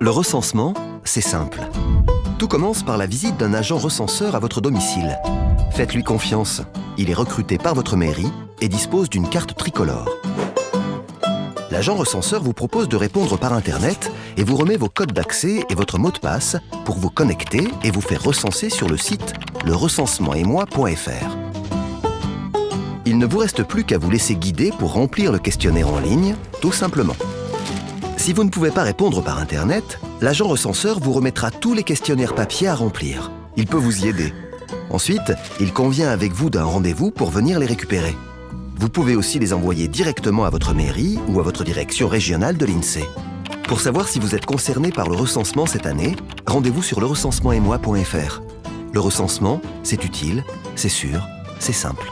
Le recensement, c'est simple. Tout commence par la visite d'un agent recenseur à votre domicile. Faites-lui confiance. Il est recruté par votre mairie et dispose d'une carte tricolore. L'agent recenseur vous propose de répondre par Internet et vous remet vos codes d'accès et votre mot de passe pour vous connecter et vous faire recenser sur le site lerecensementetmoi.fr. Il ne vous reste plus qu'à vous laisser guider pour remplir le questionnaire en ligne, tout simplement. Si vous ne pouvez pas répondre par Internet, l'agent recenseur vous remettra tous les questionnaires papier à remplir. Il peut vous y aider. Ensuite, il convient avec vous d'un rendez-vous pour venir les récupérer. Vous pouvez aussi les envoyer directement à votre mairie ou à votre direction régionale de l'INSEE. Pour savoir si vous êtes concerné par le recensement cette année, rendez-vous sur lerecensementetmoi.fr. Le recensement, c'est utile, c'est sûr, c'est simple.